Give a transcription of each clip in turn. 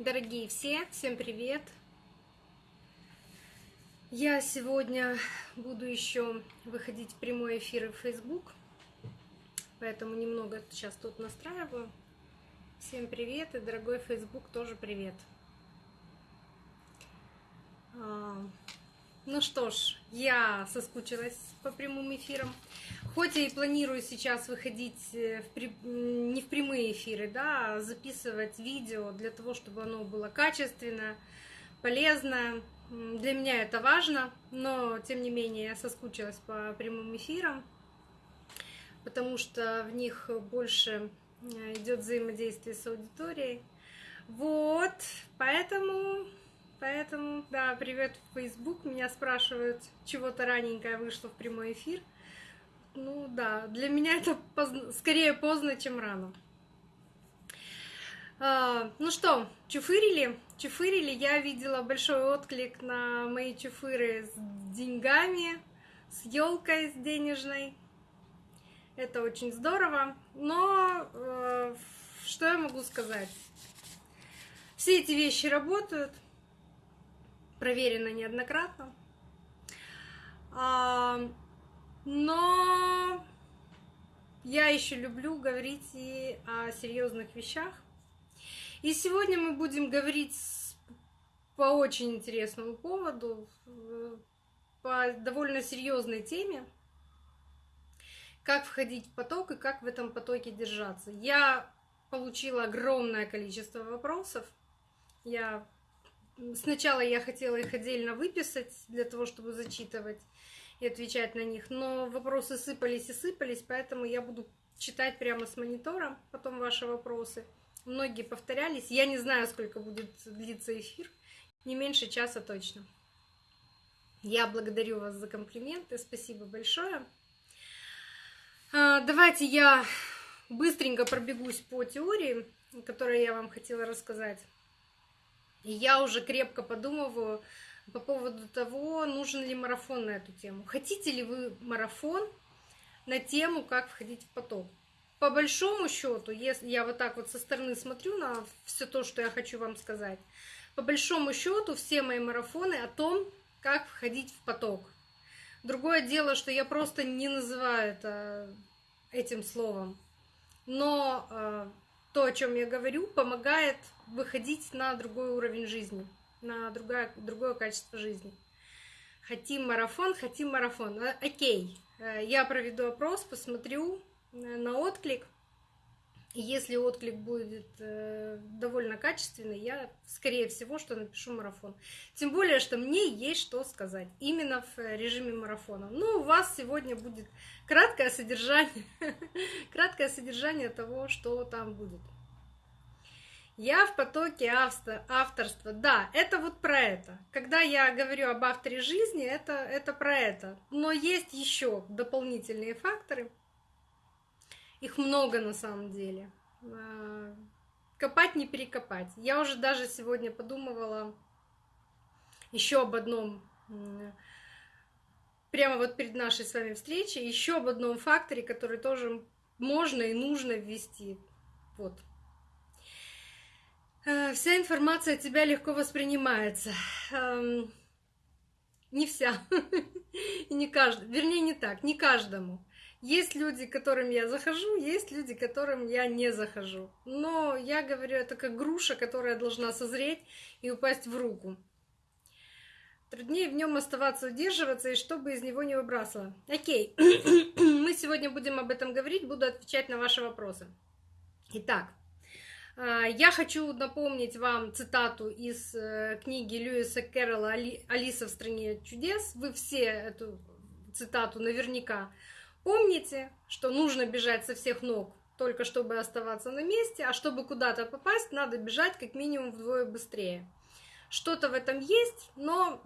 Дорогие все, всем привет! Я сегодня буду еще выходить в прямой эфир в Facebook, поэтому немного сейчас тут настраиваю. Всем привет, и дорогой Facebook тоже привет. Ну что ж, я соскучилась по прямым эфирам. Хоть я и планирую сейчас выходить э, в при... не в прямые эфиры, да, а записывать видео для того, чтобы оно было качественно, полезно. Для меня это важно, но тем не менее я соскучилась по прямым эфирам, потому что в них больше э, идет взаимодействие с аудиторией. Вот, поэтому, поэтому, да, привет в Facebook. Меня спрашивают, чего-то раненькое вышло в прямой эфир. Ну да, для меня это поздно, скорее поздно, чем рано. А, ну что, чуфырили? Чуфырили. Я видела большой отклик на мои чуфыры с деньгами, с елкой с денежной. Это очень здорово. Но э, что я могу сказать? Все эти вещи работают, проверено неоднократно. А, но я еще люблю говорить и о серьезных вещах. И сегодня мы будем говорить по очень интересному поводу, по довольно серьезной теме, как входить в поток и как в этом потоке держаться. Я получила огромное количество вопросов. Я сначала я хотела их отдельно выписать для того, чтобы зачитывать и отвечать на них. Но вопросы сыпались и сыпались, поэтому я буду читать прямо с монитора потом ваши вопросы. Многие повторялись. Я не знаю, сколько будет длиться эфир. Не меньше часа точно. Я благодарю вас за комплименты. Спасибо большое. А, давайте я быстренько пробегусь по теории, которую я вам хотела рассказать. И я уже крепко подумываю, по поводу того, нужен ли марафон на эту тему. Хотите ли вы марафон на тему, как входить в поток? По большому счету, если я вот так вот со стороны смотрю на все то, что я хочу вам сказать, по большому счету все мои марафоны о том, как входить в поток. Другое дело, что я просто не называю это этим словом. Но э, то, о чем я говорю, помогает выходить на другой уровень жизни на другое, другое качество жизни. Хотим марафон, хотим марафон. А, окей, э, я проведу опрос, посмотрю э, на отклик. Если отклик будет э, довольно качественный, я, скорее всего, что напишу марафон. Тем более, что мне есть что сказать именно в режиме марафона. Ну, у вас сегодня будет краткое содержание, краткое содержание того, что там будет. Я в потоке авторства. Да, это вот про это. Когда я говорю об авторе жизни, это, это про это. Но есть еще дополнительные факторы. Их много на самом деле. А, копать не перекопать. Я уже даже сегодня подумывала еще об одном, прямо вот перед нашей с вами встречей, еще об одном факторе, который тоже можно и нужно ввести. Вот, вся информация от тебя легко воспринимается. Эм, не вся. И не каждый. Вернее, не так, не каждому. Есть люди, к которым я захожу, есть люди, к которым я не захожу. Но я говорю, это как груша, которая должна созреть и упасть в руку. Труднее в нем оставаться, удерживаться, и чтобы из него не выбрасывало. Окей, мы сегодня будем об этом говорить, буду отвечать на ваши вопросы. Итак, я хочу напомнить вам цитату из э, книги Льюиса Кэрролла «Алиса в стране чудес». Вы все эту цитату наверняка помните, что нужно бежать со всех ног, только чтобы оставаться на месте, а чтобы куда-то попасть, надо бежать как минимум вдвое быстрее. Что-то в этом есть, но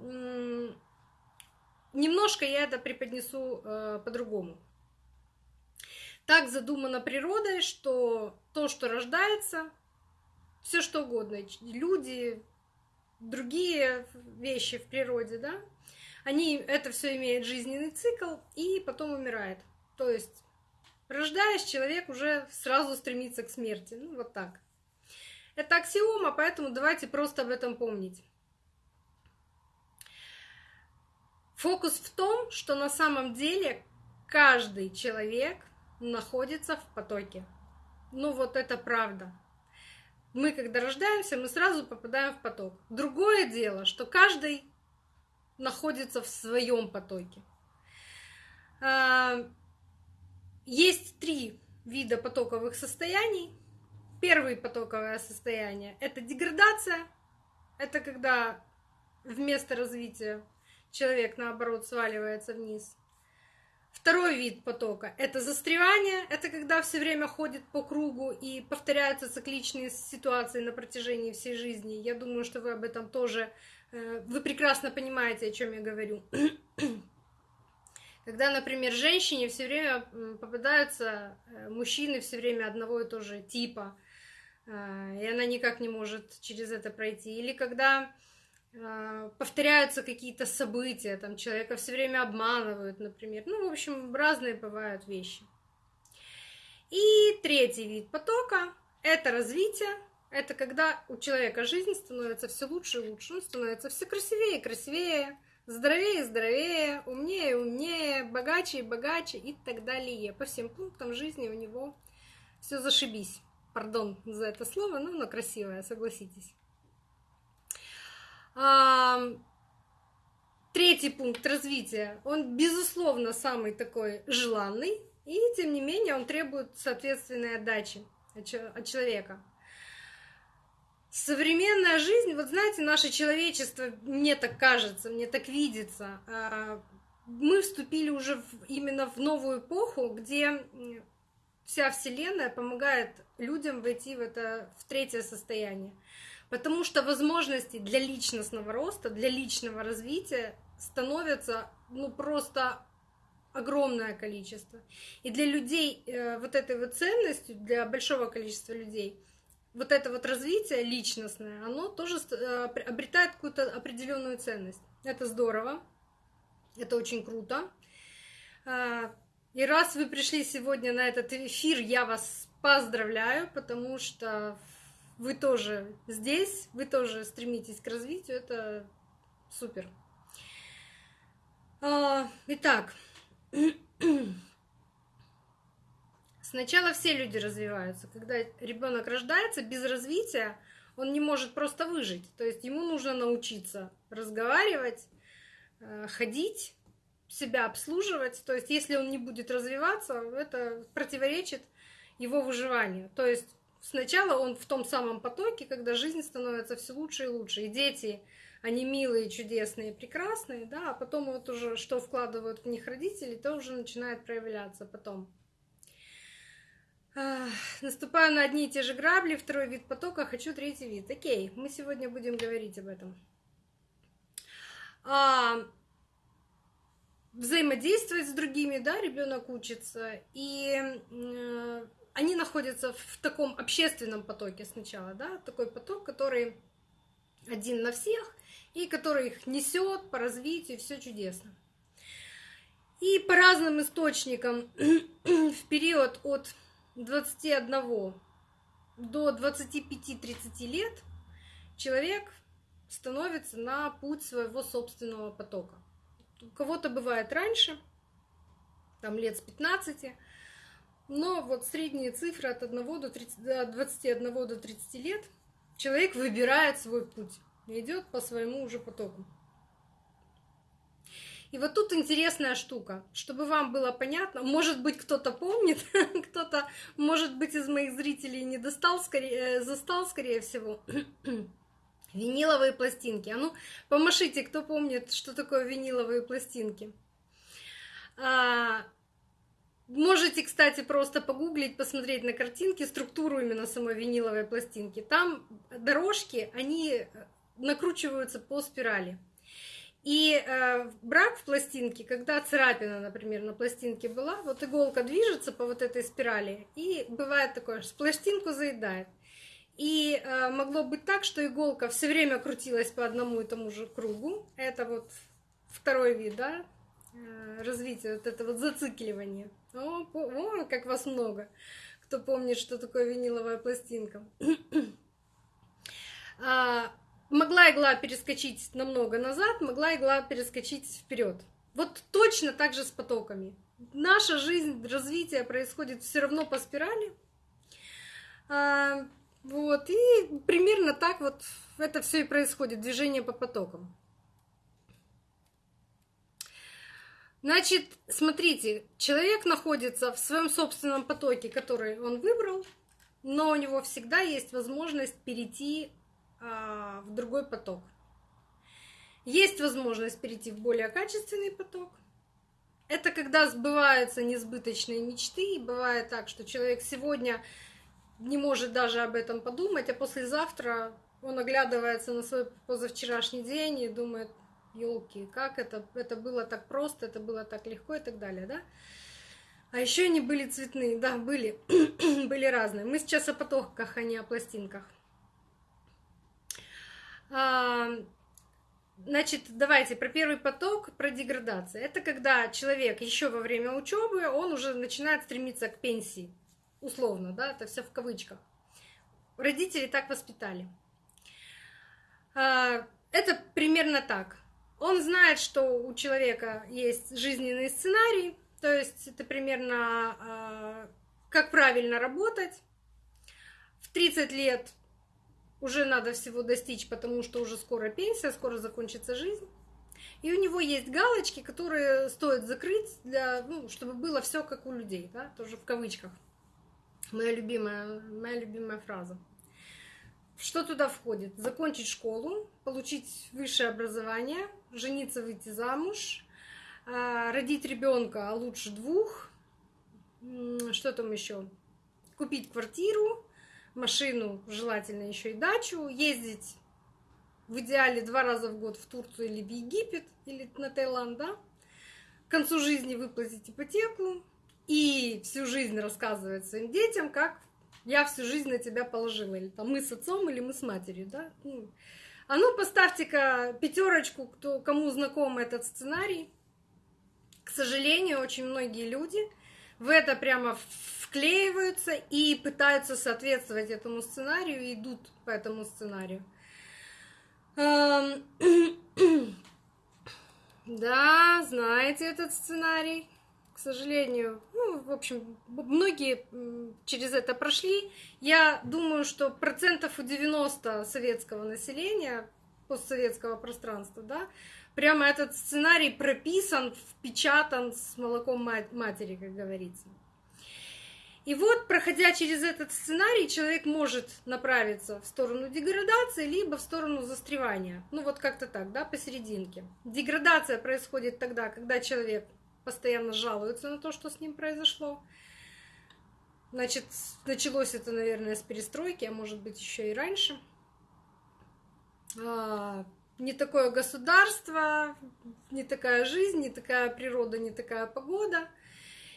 немножко я это преподнесу э, по-другому. Так задумано природой, что то, что рождается, все что угодно, люди, другие вещи в природе, да, они, это все имеет жизненный цикл и потом умирает. То есть, рождаясь, человек уже сразу стремится к смерти. Ну, вот так. Это аксиома, поэтому давайте просто об этом помнить. Фокус в том, что на самом деле каждый человек находится в потоке. Ну вот это правда. Мы, когда рождаемся, мы сразу попадаем в поток. Другое дело, что каждый находится в своем потоке. А, есть три вида потоковых состояний. Первое потоковое состояние — это деградация. Это когда вместо развития человек, наоборот, сваливается вниз. Второй вид потока — это застревание. Это когда все время ходит по кругу и повторяются цикличные ситуации на протяжении всей жизни. Я думаю, что вы об этом тоже... Э, вы прекрасно понимаете, о чем я говорю. Когда, например, женщине все время попадаются э, мужчины все время одного и того же типа, э, и она никак не может через это пройти. Или когда повторяются какие-то события, там человека все время обманывают, например. Ну, в общем, разные бывают вещи. И третий вид потока — это развитие. Это когда у человека жизнь становится все лучше и лучше, он становится все красивее и красивее, здоровее и здоровее, умнее и умнее, богаче и богаче и так далее. По всем пунктам жизни у него все зашибись. Пардон за это слово, но оно красивое, согласитесь. Третий пункт развития, он, безусловно, самый такой желанный, и, тем не менее, он требует соответственной отдачи от человека. Современная жизнь, вот знаете, наше человечество, мне так кажется, мне так видится, а, мы вступили уже именно в новую эпоху, где вся Вселенная помогает людям войти в это в третье состояние. Потому что возможностей для личностного роста, для личного развития становятся ну, просто огромное количество. И для людей э, вот этой вот ценностью, для большого количества людей – вот это вот развитие личностное, оно тоже э, обретает какую-то определенную ценность. Это здорово, это очень круто. А, и раз вы пришли сегодня на этот эфир, я вас поздравляю, потому что вы тоже здесь, вы тоже стремитесь к развитию, это супер. А, итак, Сначала все люди развиваются. Когда ребенок рождается без развития, он не может просто выжить. То есть ему нужно научиться разговаривать, э, ходить, себя обслуживать. То есть если он не будет развиваться, это противоречит его выживанию. То есть сначала он в том самом потоке, когда жизнь становится все лучше и лучше. И дети, они милые, чудесные, прекрасные, да, а потом вот уже что вкладывают в них родители, то уже начинает проявляться потом. Наступаю на одни и те же грабли, второй вид потока, хочу третий вид. Окей, мы сегодня будем говорить об этом. А, взаимодействовать с другими, да, ребенок учится, и э, они находятся в таком общественном потоке сначала, да, такой поток, который один на всех, и который их несет по развитию, все чудесно. И по разным источникам в период от 21 до 25-30 лет человек становится на путь своего собственного потока. У кого-то бывает раньше, там лет с 15, но вот средние цифры от 1 до 30, от 21 до 30 лет человек выбирает свой путь идет по своему уже потоку. И вот тут интересная штука, чтобы вам было понятно, может быть, кто-то помнит, кто-то, может быть, из моих зрителей не достал, скорее, э, застал, скорее всего, виниловые пластинки. А ну, помашите, кто помнит, что такое виниловые пластинки. А, кстати, просто погуглить, посмотреть на картинки, структуру именно самой виниловой пластинки. Там дорожки, они накручиваются по спирали. И э, брак в пластинке, когда царапина, например, на пластинке была, вот иголка движется по вот этой спирали, и бывает такое, что пластинку заедает. И э, могло быть так, что иголка все время крутилась по одному и тому же кругу. Это вот второй вид, да, э, развития, вот это вот зацикливание. О, о, как вас много, кто помнит, что такое виниловая пластинка. А, могла игла перескочить намного назад, могла игла перескочить вперед. Вот точно так же с потоками. Наша жизнь, развитие происходит все равно по спирали. А, вот, и примерно так вот это все и происходит, движение по потокам. Значит, смотрите, человек находится в своем собственном потоке, который он выбрал, но у него всегда есть возможность перейти а, в другой поток. Есть возможность перейти в более качественный поток. Это когда сбываются несбыточные мечты, и бывает так, что человек сегодня не может даже об этом подумать, а послезавтра он оглядывается на свой позавчерашний день и думает, елки, как это, это было так просто, это было так легко и так далее, да? А еще они были цветные, да, были, были разные. Мы сейчас о потоках, а не о пластинках. А, значит, давайте про первый поток, про деградацию. Это когда человек еще во время учебы, он уже начинает стремиться к пенсии условно, да, это все в кавычках. Родители так воспитали. А, это примерно так. Он знает, что у человека есть жизненный сценарий, то есть это примерно а, как правильно работать. В 30 лет уже надо всего достичь, потому что уже скоро пенсия, скоро закончится жизнь. И у него есть галочки, которые стоит закрыть, для, ну, чтобы было все как у людей, да, тоже в кавычках. Моя любимая, моя любимая фраза. Что туда входит? Закончить школу, получить высшее образование, жениться, выйти замуж, а, родить ребенка, а лучше двух. Что там еще? Купить квартиру, машину, желательно еще и дачу, ездить в идеале два раза в год в Турцию или в Египет, или на Таиланд, да? К концу жизни выплатить ипотеку, и всю жизнь рассказывает своим детям, как я всю жизнь на тебя положила, или там мы с отцом, или мы с матерью, да. Ну, а ну поставьте-ка пятерочку, кто, кому знаком этот сценарий. К сожалению, очень многие люди в это прямо вклеиваются и пытаются соответствовать этому сценарию и идут по этому сценарию. Да, знаете этот сценарий сожалению, ну, в общем, многие через это прошли. Я думаю, что процентов у 90 советского населения, постсоветского пространства, да, прямо этот сценарий прописан, впечатан с молоком матери, как говорится. И вот, проходя через этот сценарий, человек может направиться в сторону деградации, либо в сторону застревания. Ну вот как-то так, да, посерединке. Деградация происходит тогда, когда человек постоянно жалуется на то, что с ним произошло. Значит, началось это, наверное, с перестройки, а может быть еще и раньше. А, не такое государство, не такая жизнь, не такая природа, не такая погода.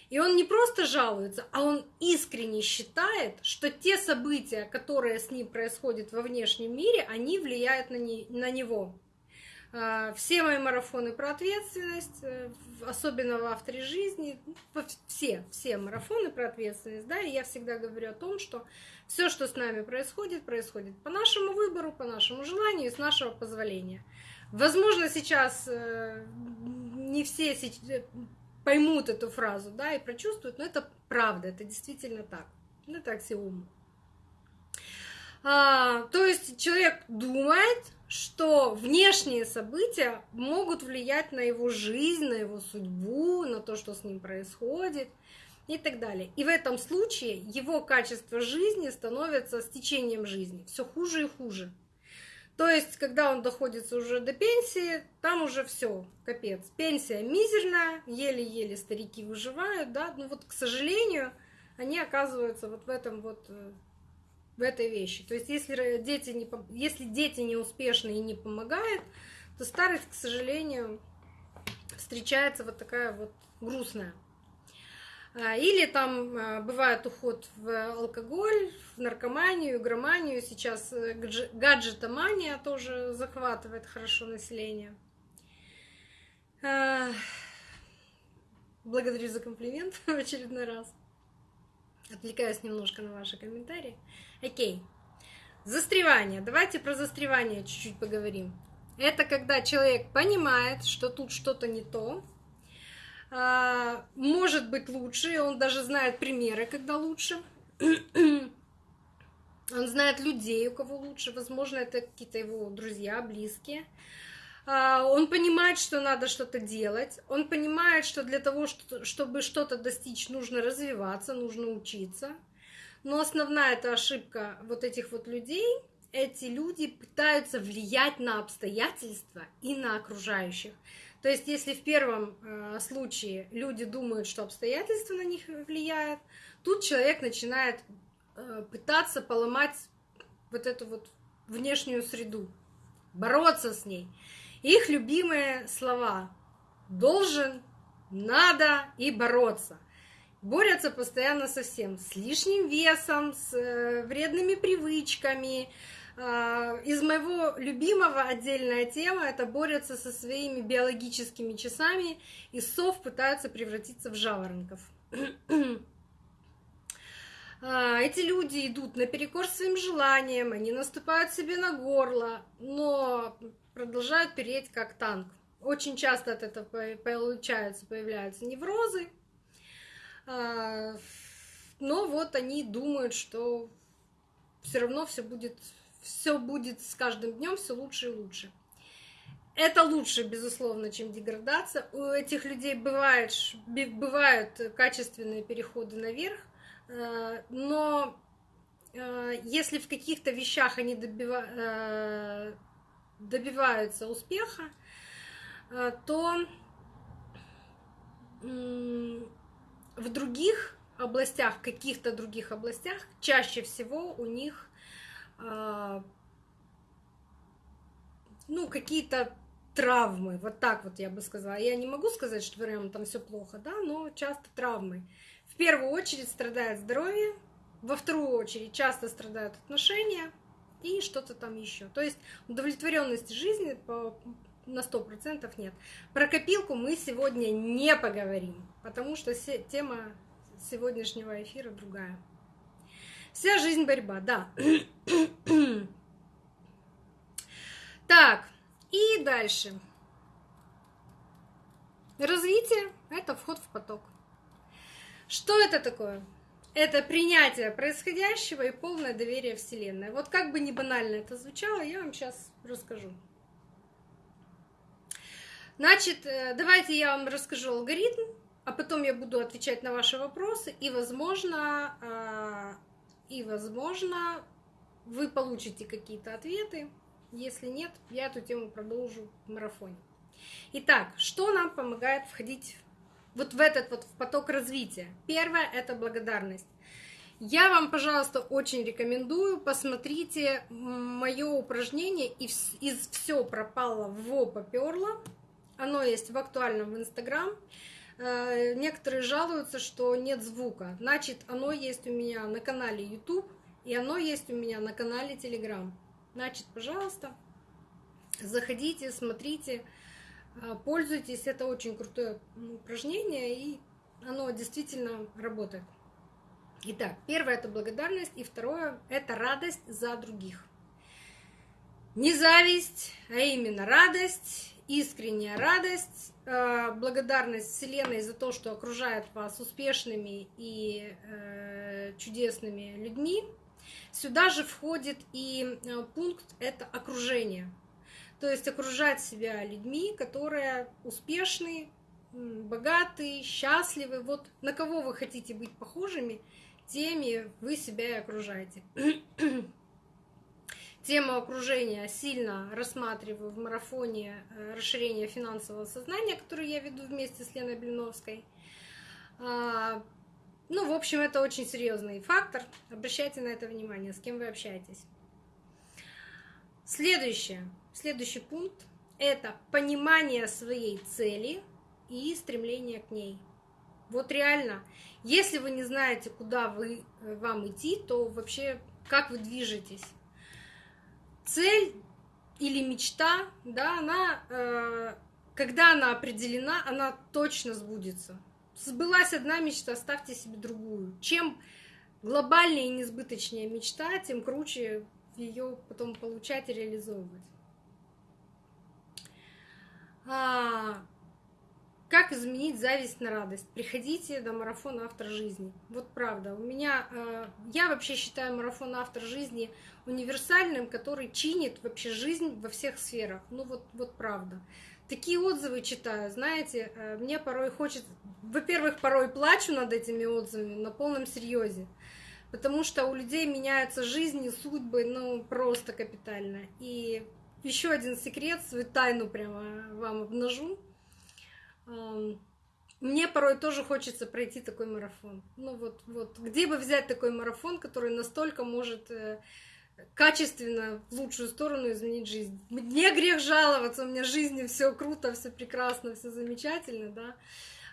И он не просто жалуется, а он искренне считает, что те события, которые с ним происходят во внешнем мире, они влияют на, не, на него. А, все мои марафоны про ответственность, э, особенно в авторе жизни, ну, все, все марафоны про ответственность, да, и я всегда говорю о том, что все, что с нами происходит, происходит по нашему выбору, по нашему желанию с нашего позволения. Возможно, сейчас э, не все э, поймут эту фразу, да, и прочувствуют, но это правда, это действительно так. Это аксиома. А, то есть человек думает, что внешние события могут влиять на его жизнь, на его судьбу, на то, что с ним происходит и так далее. И в этом случае его качество жизни становится с течением жизни все хуже и хуже. То есть, когда он доходит уже до пенсии, там уже все, капец. Пенсия мизерная, еле-еле старики выживают, да, ну вот, к сожалению, они оказываются вот в этом вот э, в этой вещи. То есть если дети не, если дети не успешны и не помогают, то старость, к сожалению, встречается вот такая вот грустная. А, или там а, бывает уход в алкоголь, в наркоманию, громанию. Сейчас э, гаджетомания тоже захватывает хорошо население. А, благодарю за комплимент в очередной раз. Отвлекаюсь немножко на ваши комментарии. Окей. Застревание. Давайте про застревание чуть-чуть поговорим. Это когда человек понимает, что тут что-то не то, а, может быть лучше, он даже знает примеры, когда лучше. Он знает людей, у кого лучше, возможно, это какие-то его друзья, близкие. А, он понимает, что надо что-то делать. Он понимает, что для того, чтобы что-то достичь, нужно развиваться, нужно учиться. Но основная эта ошибка вот этих вот людей, эти люди пытаются влиять на обстоятельства и на окружающих. То есть, если в первом э, случае люди думают, что обстоятельства на них влияют, тут человек начинает э, пытаться поломать вот эту вот внешнюю среду, бороться с ней. Их любимые слова должен, надо и бороться. Борются постоянно со всем, с лишним весом, с э, вредными привычками, а, из моего любимого отдельная тема это борются со своими биологическими часами, и сов пытаются превратиться в жаворонков. А, эти люди идут наперекор своим желаниям, они наступают себе на горло, но продолжают переть как танк. Очень часто от этого получается, появляются неврозы, а, но вот они думают, что все равно все будет все будет с каждым днем все лучше и лучше. Это лучше, безусловно, чем деградация. У этих людей бывает, бывают качественные переходы наверх, э, но э, если в каких-то вещах они добива... Э, добиваются успеха, то в других областях, в каких-то других областях, чаще всего у них а, ну, какие-то травмы, вот так вот я бы сказала. Я не могу сказать, что прям там все плохо, да, но часто травмы. В первую очередь страдает здоровье, во вторую очередь часто страдают отношения и что-то там еще. То есть удовлетворенности жизни на сто процентов нет. Про копилку мы сегодня не поговорим, потому что тема сегодняшнего эфира другая. Вся жизнь борьба, да. так, и дальше. Развитие – это вход в поток. Что это такое? Это принятие происходящего и полное доверие Вселенной. Вот как бы не банально это звучало, я вам сейчас расскажу. Значит, э, давайте я вам расскажу алгоритм, а потом я буду отвечать на ваши вопросы, и, возможно, а, и, возможно, вы получите какие-то ответы. Если нет, я эту тему продолжу в марафоне. Итак, что нам помогает входить вот в этот вот поток развития? Первое – это благодарность. Я вам, пожалуйста, очень рекомендую, посмотрите мое упражнение из, все пропало во поперло. Оно есть в актуальном в Инстаграм. Э, некоторые жалуются, что нет звука. Значит, оно есть у меня на канале YouTube, и оно есть у меня на канале Telegram. Значит, пожалуйста, заходите, смотрите, пользуйтесь. Это очень крутое упражнение, и оно действительно работает. Итак, первое это благодарность, и второе это радость за других. Не зависть, а именно радость, искренняя радость Э, благодарность Вселенной за то, что окружает вас успешными и э, чудесными людьми. Сюда же входит и э, пункт это окружение. То есть окружать себя людьми, которые успешны, богатые, счастливы. Вот на кого вы хотите быть похожими, теми вы себя и окружаете. Тему окружения сильно рассматриваю в марафоне э, расширения финансового сознания, который я веду вместе с Леной Блиновской. А, ну, в общем, это очень серьезный фактор. Обращайте на это внимание, с кем вы общаетесь. Следующее, следующий пункт – это понимание своей цели и стремление к ней. Вот реально, если вы не знаете, куда вы, э, вам идти, то вообще как вы движетесь? цель или мечта, да, она, э, когда она определена, она точно сбудется. Сбылась одна мечта, ставьте себе другую. Чем глобальнее и несбыточнее мечта, тем круче ее потом получать и реализовывать. А, как изменить зависть на радость? Приходите на марафон автор жизни. Вот правда. У меня э, я вообще считаю марафон автор жизни универсальным, который чинит вообще жизнь во всех сферах. Ну вот, вот правда. Такие отзывы читаю, знаете, э, мне порой хочется... Во-первых, порой плачу над этими отзывами на полном серьезе, потому что у людей меняются жизни, судьбы, ну просто капитально. И еще один секрет, свою тайну прямо вам обнажу. Мне порой тоже хочется пройти такой марафон. Ну вот, вот, где бы взять такой марафон, который настолько может э, качественно в лучшую сторону изменить жизнь. Мне грех жаловаться, у меня в жизни все круто, все прекрасно, все замечательно, да.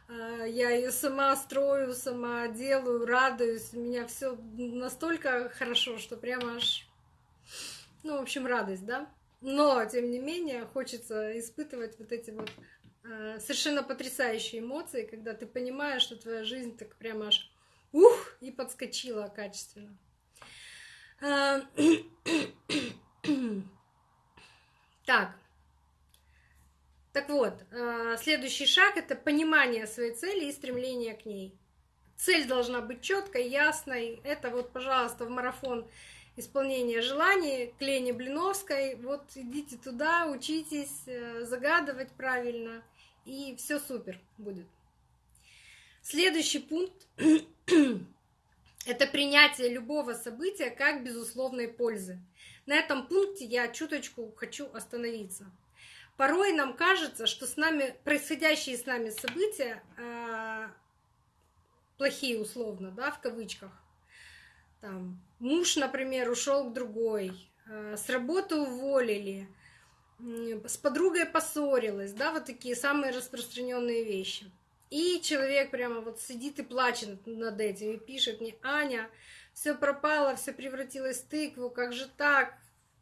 А, я ее сама строю, сама делаю, радуюсь. У меня все настолько хорошо, что прямо аж, ну, в общем, радость, да. Но, тем не менее, хочется испытывать вот эти вот э, совершенно потрясающие эмоции, когда ты понимаешь, что твоя жизнь так прямо аж ух, и подскочила качественно. Э, так. Так вот, э, следующий шаг это понимание своей цели и стремление к ней. Цель должна быть четкой, ясной. Это вот, пожалуйста, в марафон исполнение желаний к Лене Блиновской. Вот идите туда, учитесь э, загадывать правильно, и все супер будет. Следующий пункт — это принятие любого события как безусловной пользы. На этом пункте я чуточку хочу остановиться. Порой нам кажется, что с нами происходящие с нами события э, плохие условно, да, в кавычках, там, муж, например, ушел к другой, э, с работы уволили, с подругой поссорилась, да, вот такие самые распространенные вещи. И человек прямо вот сидит и плачет над этим и пишет мне, Аня, все пропало, все превратилось в тыкву, как же так?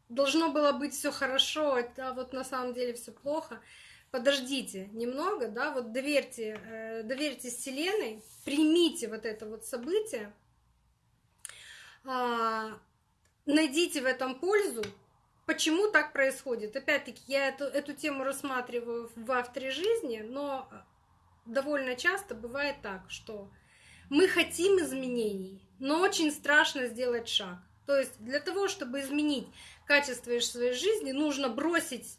Должно было быть все хорошо, а вот на самом деле все плохо. Подождите немного, да, вот доверьте, э, доверьтесь Вселенной, примите вот это вот событие, найдите в этом пользу. Почему так происходит? Опять-таки, я эту, эту тему рассматриваю в авторе жизни, но довольно часто бывает так, что мы хотим изменений, но очень страшно сделать шаг. То есть для того, чтобы изменить качество своей жизни, нужно бросить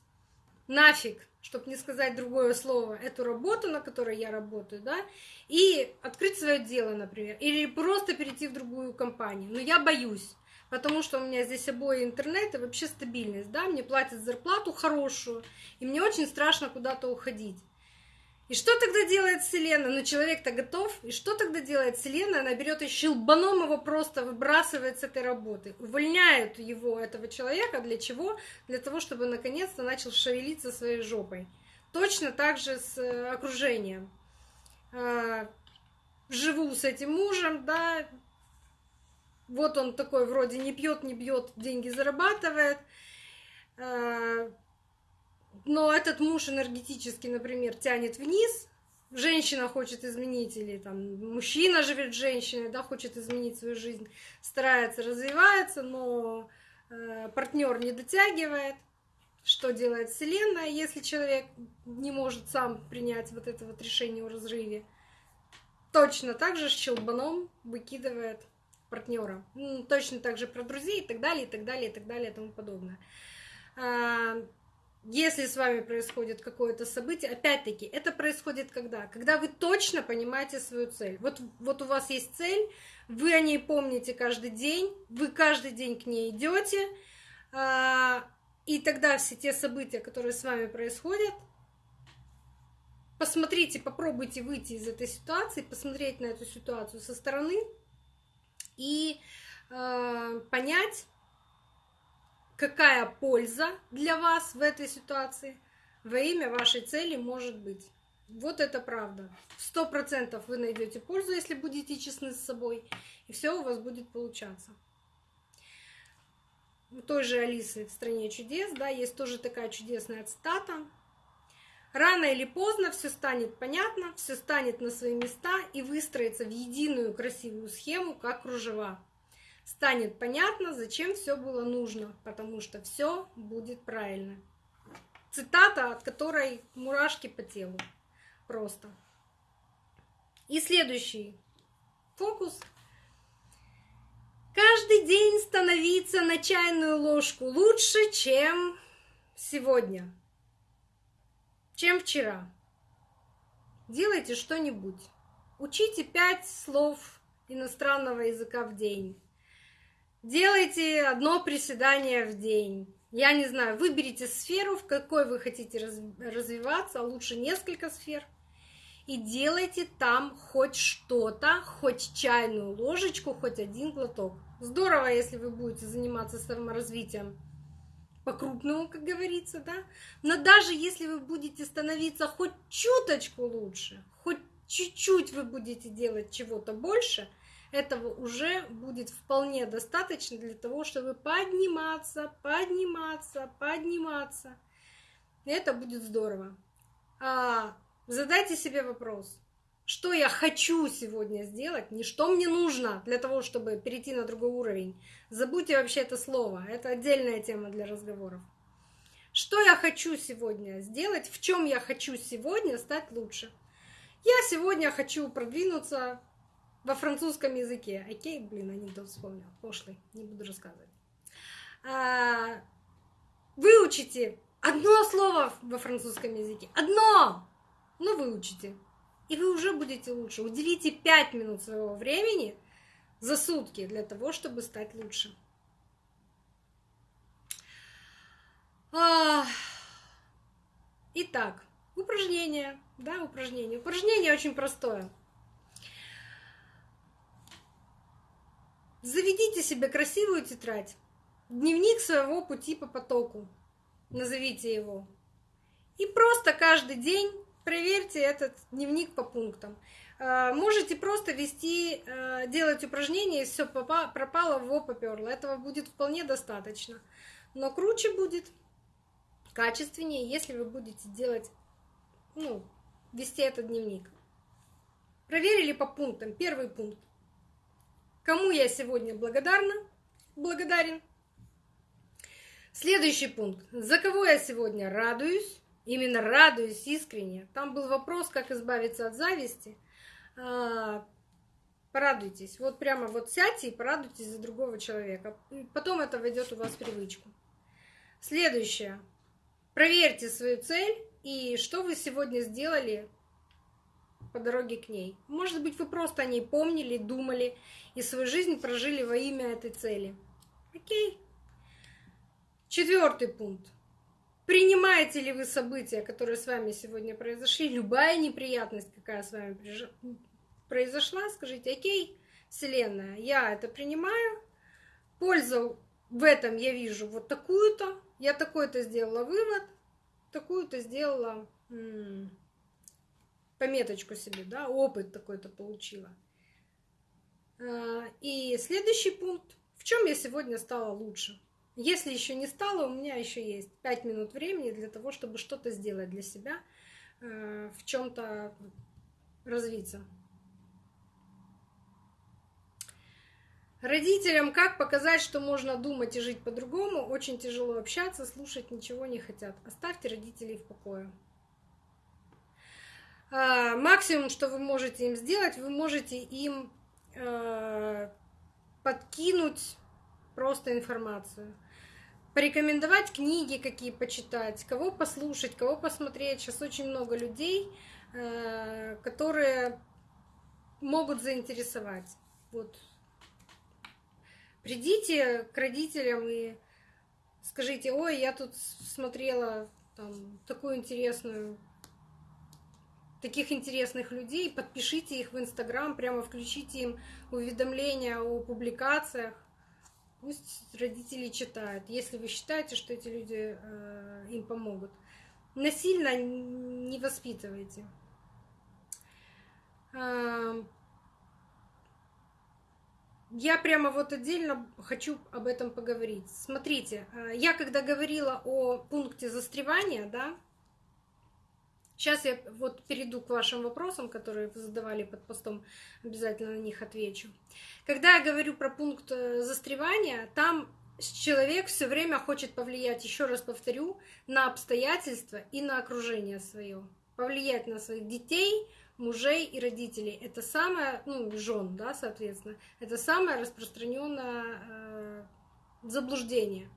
нафиг чтобы не сказать другое слово, эту работу, на которой я работаю, да, и открыть свое дело, например, или просто перейти в другую компанию. Но я боюсь, потому что у меня здесь обои интернет и вообще стабильность, да, мне платят зарплату хорошую, и мне очень страшно куда-то уходить. И что тогда делает Вселенная? Ну, человек-то готов. И что тогда делает Вселенная? Она берет и щелбаном его просто выбрасывает с этой работы. Увольняет его, этого человека. Для чего? Для того, чтобы наконец-то начал шевелиться своей жопой. Точно так же с э, окружением. А, живу с этим мужем, да, вот он такой вроде не пьет, не бьет, деньги зарабатывает, а, но этот муж энергетически, например, тянет вниз, женщина хочет изменить, или там мужчина живет женщиной, да, хочет изменить свою жизнь, старается, развивается, но э, партнер не дотягивает. Что делает Вселенная, если человек не может сам принять вот это вот решение о разрыве? Точно так же щелбаном выкидывает партнера. Точно так же про друзей и так далее, и так далее, и так далее, и тому подобное. А, если с вами происходит какое-то событие, опять-таки, это происходит когда? Когда вы точно понимаете свою цель. Вот, вот у вас есть цель, вы о ней помните каждый день, вы каждый день к ней идете, а, и тогда все те события, которые с вами происходят, посмотрите, попробуйте выйти из этой ситуации, посмотреть на эту ситуацию со стороны и э, понять, какая польза для вас в этой ситуации во имя вашей цели может быть. Вот это правда. Сто процентов вы найдете пользу, если будете честны с собой, и все у вас будет получаться. У той же Алисы в «Стране чудес», да, есть тоже такая чудесная цитата. Рано или поздно все станет понятно, все станет на свои места и выстроится в единую красивую схему, как кружева. Станет понятно, зачем все было нужно, потому что все будет правильно. Цитата, от которой мурашки по телу. Просто. И следующий фокус. Каждый день становиться на чайную ложку лучше, чем сегодня, чем вчера. Делайте что-нибудь. Учите пять слов иностранного языка в день. Делайте одно приседание в день. Я не знаю, выберите сферу, в какой вы хотите развиваться, а лучше несколько сфер. И делайте там хоть что-то, хоть чайную ложечку, хоть один глоток. Здорово, если вы будете заниматься саморазвитием по-крупному, как говорится, да? Но даже если вы будете становиться хоть чуточку лучше, хоть чуть-чуть вы будете делать чего-то больше, этого уже будет вполне достаточно для того, чтобы подниматься, подниматься, подниматься. И это будет здорово. А задайте себе вопрос, что я хочу сегодня сделать, не что мне нужно для того, чтобы перейти на другой уровень. Забудьте вообще это слово, это отдельная тема для разговоров. Что я хочу сегодня сделать, в чем я хочу сегодня стать лучше. Я сегодня хочу продвинуться во французском языке. Окей, блин, анекдот вспомнил, пошлый, не буду рассказывать. А, выучите одно слово во французском языке, одно, ну выучите и вы уже будете лучше. Уделите 5 минут своего времени за сутки для того, чтобы стать лучше. Итак, упражнение. Да, упражнение. Упражнение очень простое. Заведите себе красивую тетрадь. Дневник своего пути по потоку. Назовите его. И просто каждый день проверьте этот дневник по пунктам. А, можете просто вести, а, делать упражнения, и все пропало, во поперло. Этого будет вполне достаточно. Но круче будет, качественнее, если вы будете делать, ну, вести этот дневник. Проверили по пунктам. Первый пункт. Кому я сегодня благодарна? Благодарен. Следующий пункт. За кого я сегодня радуюсь? именно радуюсь искренне. Там был вопрос, как избавиться от зависти. А, порадуйтесь. Вот прямо вот сядьте и порадуйтесь за другого человека. Потом это войдет у вас в привычку. Следующее. Проверьте свою цель и что вы сегодня сделали по дороге к ней. Может быть, вы просто о ней помнили, думали и свою жизнь прожили во имя этой цели. Окей. Четвертый пункт. Принимаете ли вы события, которые с вами сегодня произошли, любая неприятность, какая с вами произошла, скажите, окей, Вселенная, я это принимаю, пользу в этом я вижу вот такую-то, я такой-то сделала вывод, такую-то сделала пометочку себе, да, опыт такой-то получила. А, и следующий пункт, в чем я сегодня стала лучше? Если еще не стало, у меня еще есть 5 минут времени для того, чтобы что-то сделать для себя, э, в чем-то развиться. Родителям как показать, что можно думать и жить по-другому? Очень тяжело общаться, слушать ничего не хотят. Оставьте родителей в покое. А, максимум, что вы можете им сделать, вы можете им э, подкинуть просто информацию порекомендовать книги какие почитать, кого послушать, кого посмотреть. Сейчас очень много людей, э, которые могут заинтересовать. Вот. Придите к родителям и скажите, ой, я тут смотрела там, такую интересную таких интересных людей, подпишите их в Инстаграм, прямо включите им уведомления о публикациях. Пусть родители читают, если вы считаете, что эти люди э, им помогут. Насильно не воспитывайте. Я прямо вот отдельно хочу об этом поговорить. Смотрите, э, я когда говорила о пункте застревания, да, Сейчас я вот перейду к вашим вопросам, которые вы задавали под постом, обязательно на них отвечу. Когда я говорю про пункт э, застревания, там человек все время хочет повлиять, еще раз повторю, на обстоятельства и на окружение свое. Повлиять на своих детей, мужей и родителей. Это самое, ну, жен, да, соответственно, это самое распространенное э, заблуждение.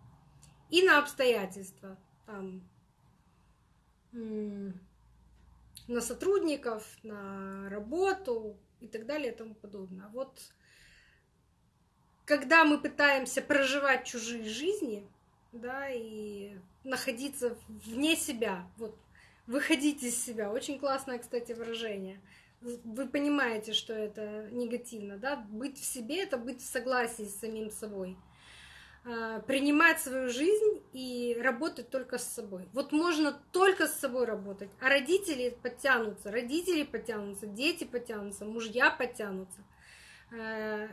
И на обстоятельства. Там, на сотрудников, на работу и так далее и тому подобное. Вот когда мы пытаемся проживать чужие жизни, да, и находиться вне себя, вот выходить из себя. Очень классное, кстати, выражение. Вы понимаете, что это негативно, да? Быть в себе — это быть в согласии с самим собой. А, принимать свою жизнь и работать только с собой. Вот можно только с собой работать, а родители подтянутся, родители подтянутся, дети подтянутся, мужья подтянутся. А,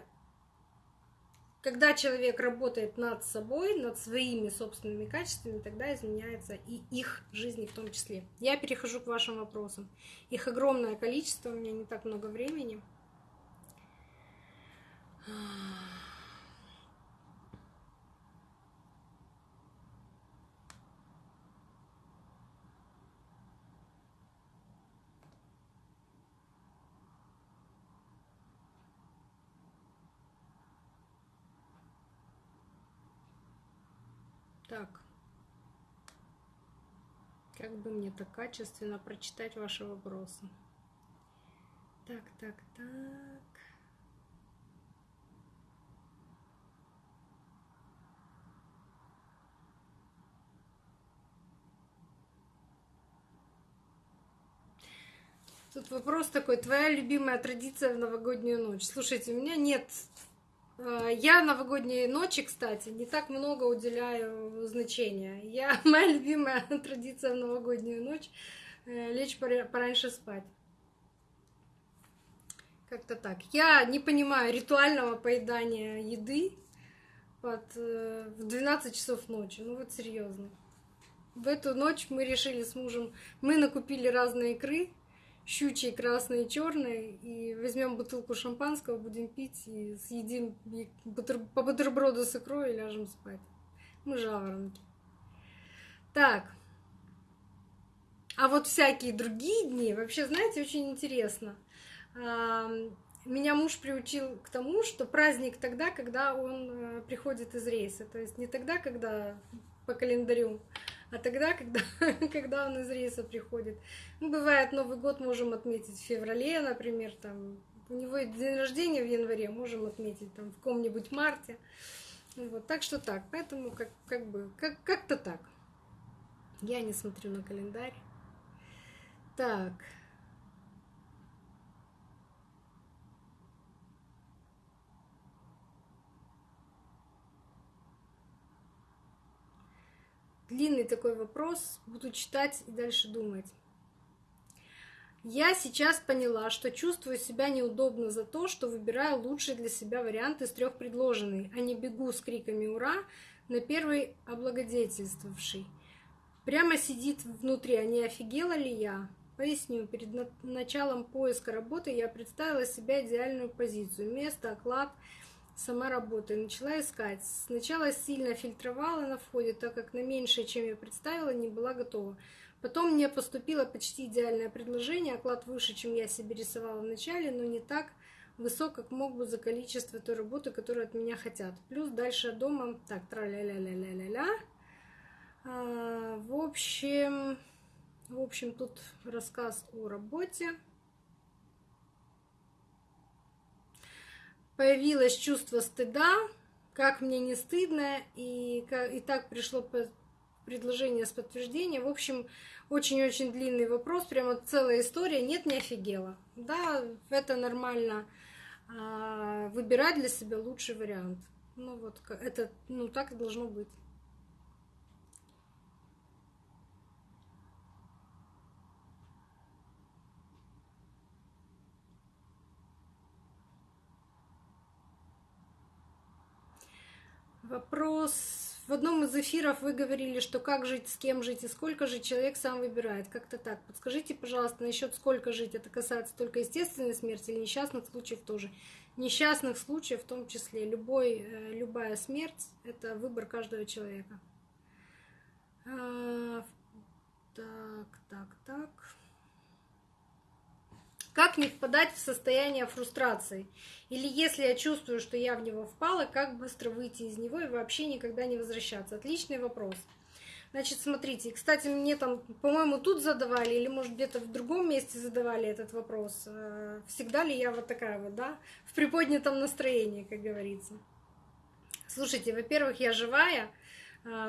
когда человек работает над собой, над своими собственными качествами, тогда изменяется и их жизни в том числе. Я перехожу к вашим вопросам. Их огромное количество, у меня не так много времени. Так. Как бы мне так качественно прочитать ваши вопросы? Так, так, так. Тут вопрос такой, твоя любимая традиция в новогоднюю ночь. Слушайте, у меня нет я новогодние ночи, кстати, не так много уделяю значения. Я, моя любимая традиция в новогоднюю ночь э, лечь пораньше спать. Как-то так. Я не понимаю ритуального поедания еды под, э, в 12 часов ночи. Ну вот серьезно. В эту ночь мы решили с мужем, мы накупили разные икры, щучий, красный черный, и возьмем бутылку шампанского, будем пить и съедим по бутерброду с икрой и ляжем спать. Мы жаворонки. Так. А вот всякие другие дни, вообще, знаете, очень интересно. Меня муж приучил к тому, что праздник тогда, когда он э, приходит из рейса. То есть не тогда, когда по календарю, а тогда, когда, когда он из рейса приходит. Ну, бывает, Новый год можем отметить в феврале, например, там, у него день рождения в январе, можем отметить там в каком-нибудь марте. Вот, так что так, поэтому как, как бы, как, как-то так. Я не смотрю на календарь. Так. Длинный такой вопрос, буду читать и дальше думать. Я сейчас поняла, что чувствую себя неудобно за то, что выбираю лучший для себя вариант из трех предложенных, а не бегу с криками «Ура!» на первый облагодетельствовавший. Прямо сидит внутри, а не офигела ли я? Поясню, перед началом поиска работы я представила себе идеальную позицию. Место, оклад – сама работа. начала искать. Сначала сильно фильтровала на входе, так как на меньшее, чем я представила, не была готова. Потом мне поступило почти идеальное предложение, оклад выше, чем я себе рисовала в начале, но не так высок, как мог бы за количество той работы, которую от меня хотят. Плюс дальше дома, так, тра-ля-ля-ля-ля-ля-ля. А, в общем, в общем, тут рассказ о работе. Появилось чувство стыда, как мне не стыдно, и, и так пришло предложение с подтверждением. В общем, очень-очень длинный вопрос, прямо целая история. Нет, не офигела. Да, это нормально а, выбирать для себя лучший вариант. Ну вот, это, ну так и должно быть. Вопрос в одном из эфиров вы говорили, что как жить, с кем жить и сколько жить, человек сам выбирает. Как-то так. Подскажите, пожалуйста, насчет сколько жить. Это касается только естественной смерти или несчастных случаев тоже? Несчастных случаев в том числе. Любой, э, любая смерть — это выбор каждого человека. А, так, так, так. Как не впадать в состояние фрустрации? Или если я чувствую, что я в него впала, как быстро выйти из него и вообще никогда не возвращаться? Отличный вопрос. Значит, смотрите, кстати, мне там, по-моему, тут задавали, или, может, где-то в другом месте задавали этот вопрос. Э, всегда ли я вот такая вот, да, в приподнятом настроении, как говорится. Слушайте, во-первых, я живая,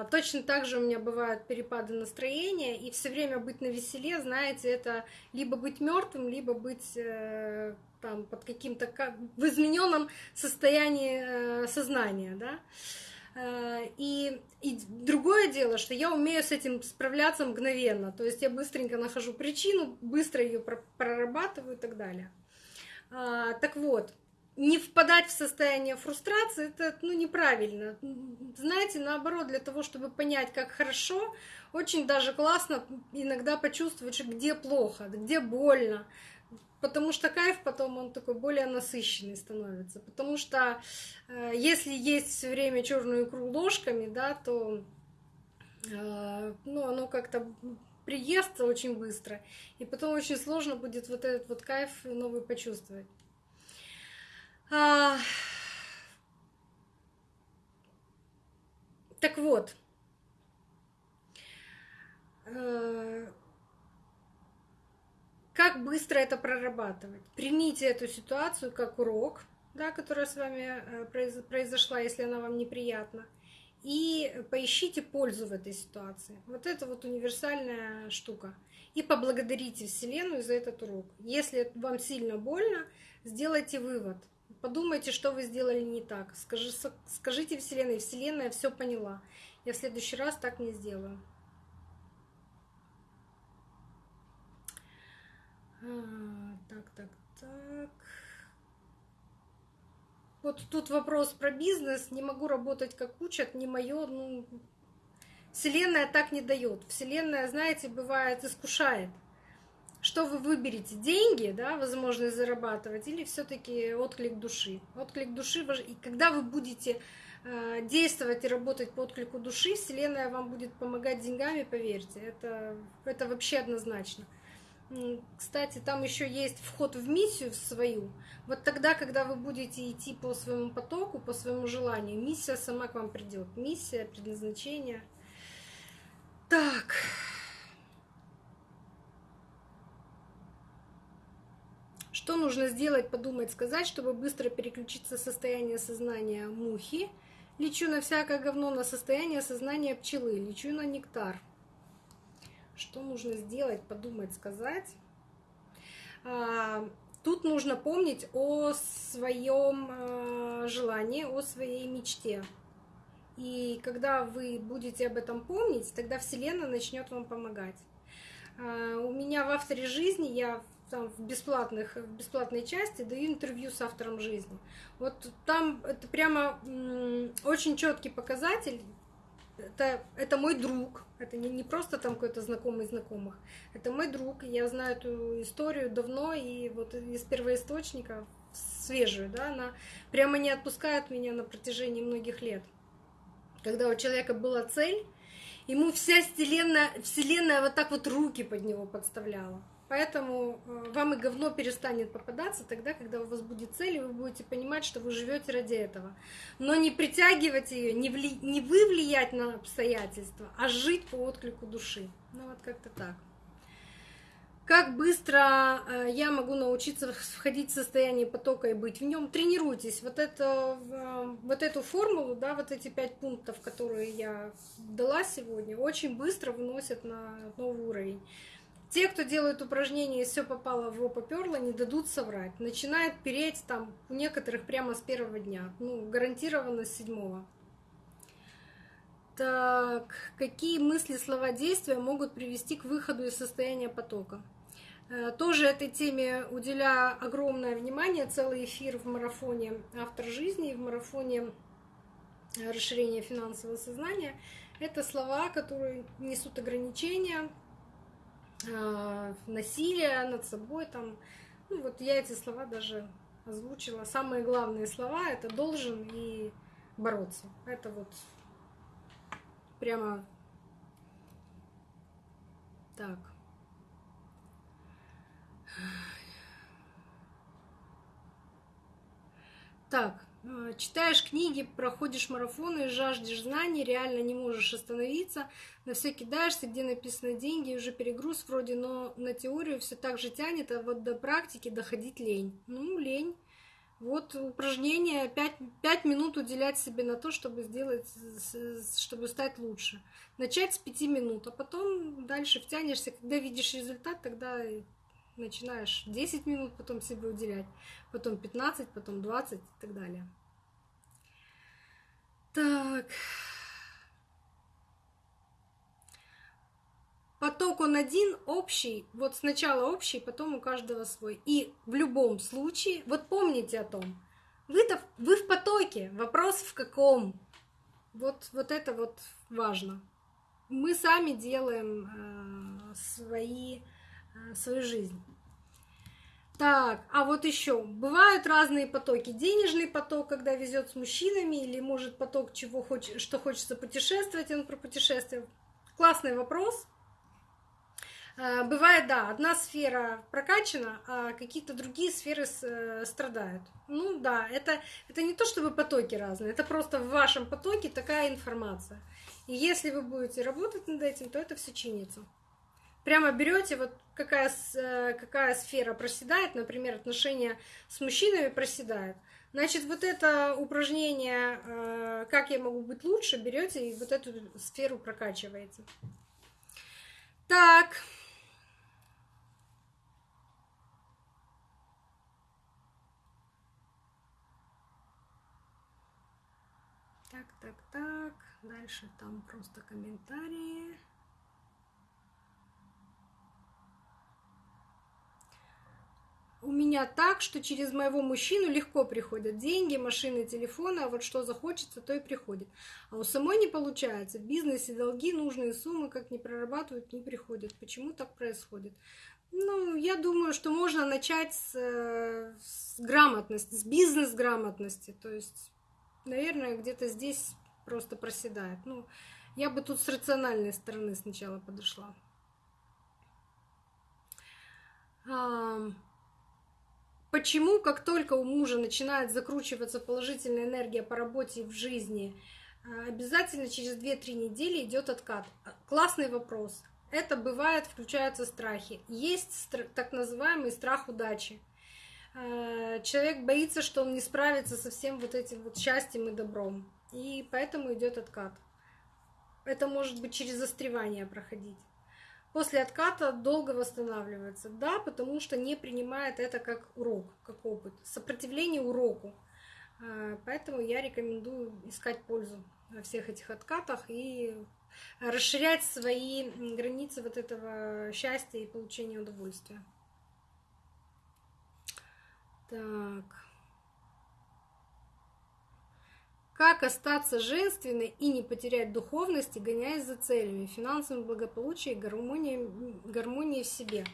точно так же у меня бывают перепады настроения, и все время быть на веселе, знаете, это либо быть мертвым, либо быть э, там под каким-то как в измененном состоянии э, сознания, да. Э, и, и другое дело, что я умею с этим справляться мгновенно, то есть я быстренько нахожу причину, быстро ее прорабатываю и так далее. А, так вот, не впадать в состояние фрустрации, это ну, неправильно. Знаете, наоборот, для того, чтобы понять, как хорошо, очень даже классно иногда почувствовать, где плохо, где больно. Потому что кайф потом он такой более насыщенный становится. Потому что э, если есть все время черную икру ложками, да, то э, ну, оно как-то приестся очень быстро. И потом очень сложно будет вот этот вот кайф новый почувствовать. А... Так вот, э, как быстро это прорабатывать? Примите эту ситуацию как урок, да, которая с вами э, произошла, если она вам неприятна, и поищите пользу в этой ситуации. Вот это вот универсальная штука. И поблагодарите Вселенную за этот урок. Если вам сильно больно, сделайте вывод – Подумайте, что вы сделали не так. Скажи, скажите Вселенной, Вселенная все поняла. Я в следующий раз так не сделаю. А, так, так, так. Вот тут вопрос про бизнес. Не могу работать как учат, не мое. Ну, Вселенная так не дает. Вселенная, знаете, бывает искушает что вы выберете, деньги, да, возможность зарабатывать, или все-таки отклик души. Отклик души, и когда вы будете э, действовать и работать по отклику души, Вселенная вам будет помогать деньгами, поверьте, это, это вообще однозначно. Кстати, там еще есть вход в миссию свою. Вот тогда, когда вы будете идти по своему потоку, по своему желанию, миссия сама к вам придет. Миссия, предназначение. Так. Нужно сделать, подумать, сказать, чтобы быстро переключиться с состояния сознания мухи? Лечу на всякое говно на состояние сознания пчелы, лечу на нектар. Что нужно сделать, подумать, сказать? А, тут нужно помнить о своем а, желании, о своей мечте. И когда вы будете об этом помнить, тогда Вселенная начнет вам помогать. А, у меня в авторе жизни я там в бесплатных, в бесплатной части даю интервью с автором жизни. Вот там это прямо очень четкий показатель. Это, это мой друг, это не, не просто там какой-то знакомый знакомых, это мой друг, я знаю эту историю давно, и вот из первоисточника, свежую, да, она прямо не отпускает меня на протяжении многих лет. Когда у человека была цель, ему вся вселенная, вселенная вот так вот руки под него подставляла. Поэтому э, вам и говно перестанет попадаться тогда, когда у вас будет цель, и вы будете понимать, что вы живете ради этого. Но не притягивать ее, не, вли... не вы влиять на обстоятельства, а жить по отклику души. Ну вот как-то так. Как быстро э, я могу научиться входить в состояние потока и быть в нем? Тренируйтесь. Вот, это, э, вот эту формулу, да, вот эти пять пунктов, которые я дала сегодня, очень быстро выносят на новый уровень. Те, кто делают упражнения и все попало в поперло, не дадут соврать. Начинает переть там у некоторых прямо с первого дня. Ну, гарантированно с седьмого. Так, какие мысли, слова, действия могут привести к выходу из состояния потока? Э, тоже этой теме уделяю огромное внимание, целый эфир в марафоне «Автор жизни» и в марафоне расширение финансового сознания, это слова, которые несут ограничения, а, насилие над собой. Там. Ну, вот я эти слова даже озвучила. Самые главные слова это должен и бороться. Это вот прямо так. Так, э, читаешь книги, проходишь марафоны, жаждешь знаний, реально не можешь остановиться, на все кидаешься, где написано деньги, уже перегруз вроде, но на теорию все так же тянет, а вот до практики доходить лень. Ну, лень. Вот упражнение 5, 5 минут уделять себе на то, чтобы сделать, чтобы стать лучше. Начать с 5 минут, а потом дальше втянешься. Когда видишь результат, тогда начинаешь 10 минут потом себе уделять, потом 15, потом 20 и так далее. Так. Поток он один, общий, вот сначала общий, потом у каждого свой. И в любом случае, вот помните о том, вы-то вы в потоке, вопрос в каком. Вот, вот это вот важно. Мы сами делаем э, свои свою жизнь. Так, а вот еще бывают разные потоки. Денежный поток, когда везет с мужчинами, или может поток, чего хочет, что хочется путешествовать, он про путешествие. Классный вопрос. Э, бывает, да, одна сфера прокачана, а какие-то другие сферы э, страдают. Ну да, это, это не то, чтобы потоки разные, это просто в вашем потоке такая информация. И если вы будете работать над этим, то это все чинится прямо берете, вот какая, э, какая сфера проседает, например, отношения с мужчинами проседают. Значит, вот это упражнение, э, как я могу быть лучше, берете и вот эту сферу прокачиваете. Так. Так, так, так. Дальше там просто комментарии. У меня так, что через моего мужчину легко приходят деньги, машины, телефоны, а вот что захочется, то и приходит. А у самой не получается. В бизнесе долги, нужные суммы, как не прорабатывают, не приходят. Почему так происходит? Ну, я думаю, что можно начать с, с грамотности, с бизнес-грамотности. То есть, наверное, где-то здесь просто проседает. Ну, я бы тут с рациональной стороны сначала подошла. Почему, как только у мужа начинает закручиваться положительная энергия по работе и в жизни, э, обязательно через 2-3 недели идет откат? Классный вопрос. Это бывает, включаются страхи. Есть так называемый страх удачи. Э, человек боится, что он не справится со всем вот этим вот счастьем и добром. И поэтому идет откат. Это может быть через застревание проходить после отката долго восстанавливается. Да, потому что не принимает это как урок, как опыт. Сопротивление уроку. А, поэтому я рекомендую искать пользу во всех этих откатах и расширять свои границы вот этого счастья и получения удовольствия. Так. Как остаться женственной и не потерять духовности, гоняясь за целями, финансовым благополучием и гармонией, гармонией в себе?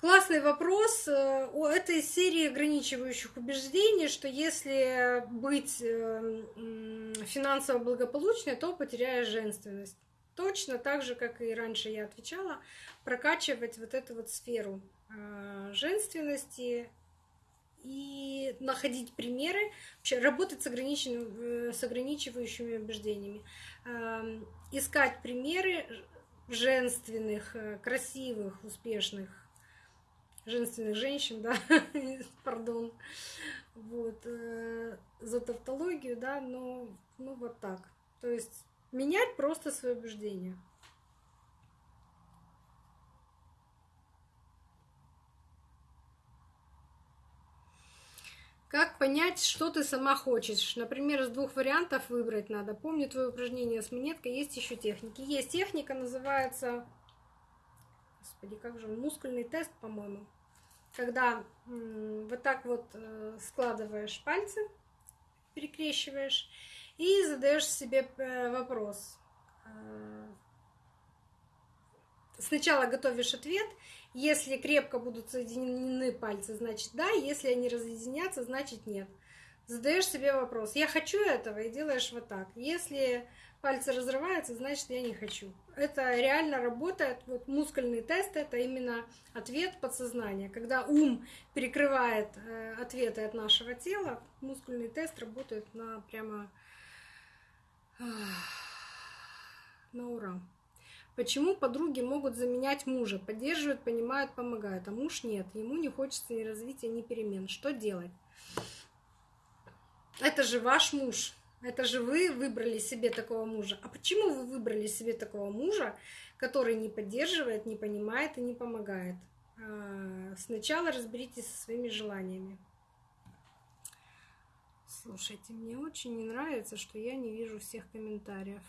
Классный вопрос э, у этой серии ограничивающих убеждений, что если быть э, финансово благополучной, то потеряешь женственность. Точно так же, как и раньше я отвечала, прокачивать вот эту вот сферу э, женственности, и находить примеры, вообще работать с, ограниченным, э, с ограничивающими убеждениями, эм, искать примеры женственных, э, красивых, успешных женственных женщин, да, пардон, вот, э, за тавтологию, да, но, ну, вот так. То есть менять просто свои убеждения. Как понять, что ты сама хочешь? Например, из двух вариантов выбрать надо. Помню твое упражнение с монеткой, есть еще техники. Есть техника, называется, господи, как же, мускульный тест, по-моему. Когда вот так вот э, складываешь пальцы, перекрещиваешь, и задаешь себе э, вопрос. Э, сначала готовишь ответ. Если крепко будут соединены пальцы, значит да. Если они разъединятся, значит нет. Задаешь себе вопрос. Я хочу этого и делаешь вот так. Если пальцы разрываются, значит я не хочу. Это реально работает. Вот мускульный тест это именно ответ подсознания. Когда ум перекрывает э, ответы от нашего тела, мускульный тест работает на прямо на ура. Почему подруги могут заменять мужа? Поддерживают, понимают, помогают, а муж нет. Ему не хочется ни развития, ни перемен. Что делать? Это же ваш муж. Это же вы выбрали себе такого мужа. А почему вы выбрали себе такого мужа, который не поддерживает, не понимает и не помогает? А, сначала разберитесь со своими желаниями. Слушайте, мне очень не нравится, что я не вижу всех комментариев.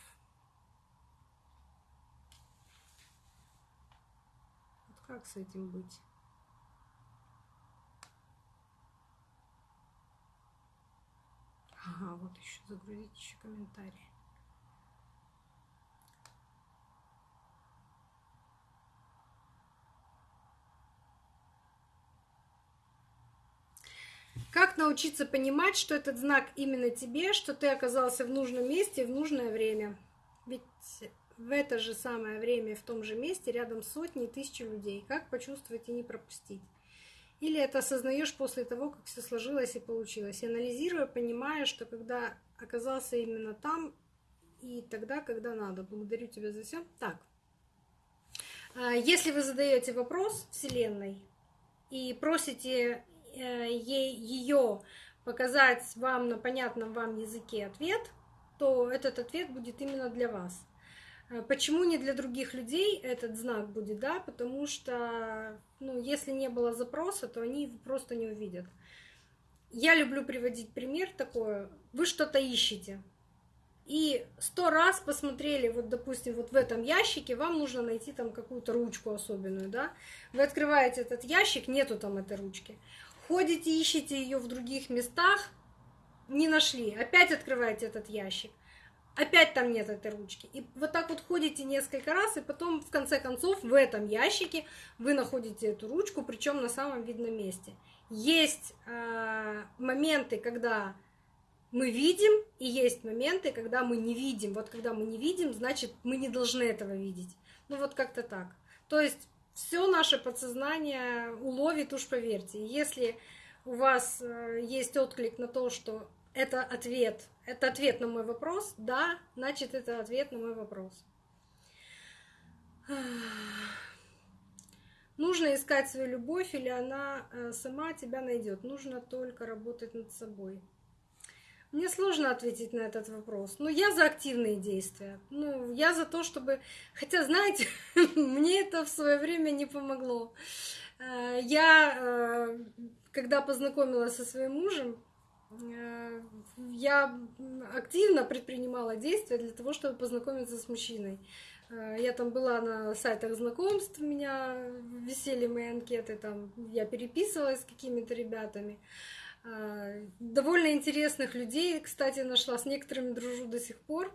Вот как с этим быть? Ага, вот еще загрузить еще комментарии. Как научиться понимать, что этот знак именно тебе, что ты оказался в нужном месте в нужное время? Ведь в это же самое время, в том же месте, рядом сотни и тысячи людей. Как почувствовать и не пропустить? Или это осознаешь после того, как все сложилось и получилось. Анализируя, понимая, что когда оказался именно там и тогда, когда надо. Благодарю тебя за все. Так. А, если вы задаете вопрос Вселенной и просите э, ее показать вам на понятном вам языке ответ, то этот ответ будет именно для вас. А почему не для других людей этот знак будет, да? Потому что, ну, если не было запроса, то они его просто не увидят. Я люблю приводить пример такой. Вы что-то ищете, и сто раз посмотрели, вот, допустим, вот в этом ящике, вам нужно найти там какую-то ручку особенную, да? Вы открываете этот ящик, нету там этой ручки. Ходите, ищете ее в других местах, не нашли. Опять открываете этот ящик опять там нет этой ручки. И вот так вот ходите несколько раз, и потом, в конце концов, в этом ящике вы находите эту ручку, причем на самом видном месте. Есть э, моменты, когда мы видим, и есть моменты, когда мы не видим. Вот когда мы не видим, значит, мы не должны этого видеть. Ну вот как-то так. То есть все наше подсознание уловит, уж поверьте. Если у вас э, есть отклик на то, что это ответ. Это ответ на мой вопрос. Да, значит, это ответ на мой вопрос. Нужно искать свою любовь, или она э, сама тебя найдет. Нужно только работать над собой. Мне сложно ответить на этот вопрос. Но я за активные действия. Ну, я за то, чтобы... Хотя, знаете, мне это в свое время не помогло. Э, я, э, когда познакомилась со своим мужем, я активно предпринимала действия для того, чтобы познакомиться с мужчиной. Э, я там была на сайтах знакомств, у меня висели мои анкеты, там я переписывалась с какими-то ребятами. Э, довольно интересных людей, кстати, нашла, с некоторыми дружу до сих пор.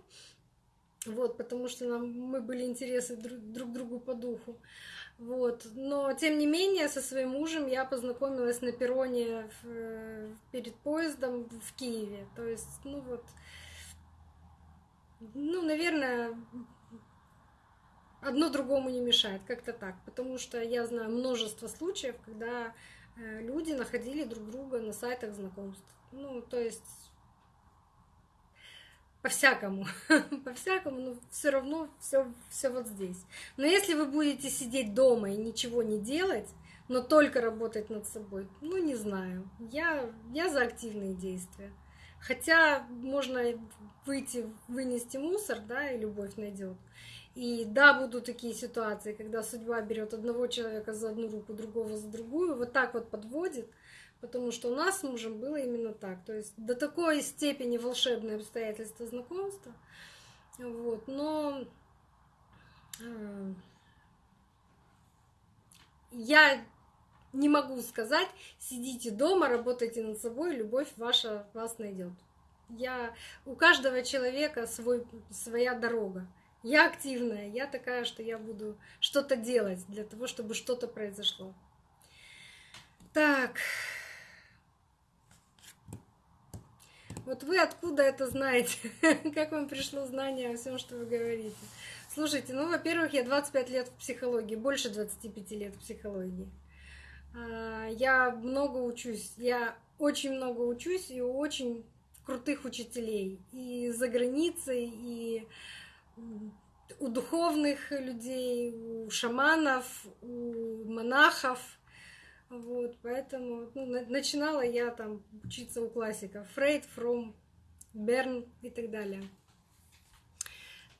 Вот, потому что нам, мы были интересы друг, друг другу по духу. Вот. Но, тем не менее, со своим мужем я познакомилась на перроне перед поездом в Киеве. То есть, ну вот, ну, наверное, одно другому не мешает, как-то так. Потому что я знаю множество случаев, когда э, люди находили друг друга на сайтах знакомств. Ну, то есть по-всякому, по-всякому, но все равно все, все вот здесь. Но если вы будете сидеть дома и ничего не делать, но только работать над собой, ну не знаю, я, я за активные действия. Хотя можно выйти, вынести мусор, да, и любовь найдет. И да, будут такие ситуации, когда судьба берет одного человека за одну руку, другого за другую, вот так вот подводит. Потому что у нас с мужем было именно так. То есть до такой степени волшебные обстоятельства знакомства. Вот. Но э, я не могу сказать, сидите дома, работайте над собой, любовь ваша вас найдет. Я, у каждого человека свой, своя дорога. Я активная, я такая, что я буду что-то делать для того, чтобы что-то произошло. Так. Вот вы откуда это знаете? Как вам пришло знание о всем, что вы говорите? Слушайте, ну, во-первых, я 25 лет в психологии, больше 25 лет в психологии. А, я много учусь, я очень много учусь и у очень крутых учителей. И за границей, и у духовных людей, у шаманов, у монахов. Вот, поэтому ну, начинала я там учиться у классиков. Фрейд, Фром, Берн и так далее.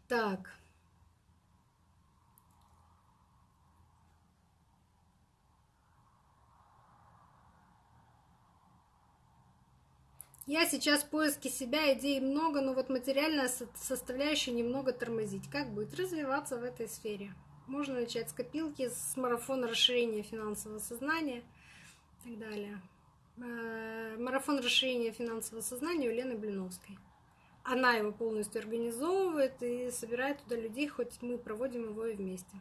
Так. Я сейчас в поиске себя, идей много, но вот материальная составляющая немного тормозить. Как быть? Развиваться в этой сфере. Можно начать с копилки, с марафона расширения финансового сознания и так далее. Э, марафон расширения финансового сознания у Лены Блиновской. Она его полностью организовывает и собирает туда людей, хоть мы проводим его и вместе.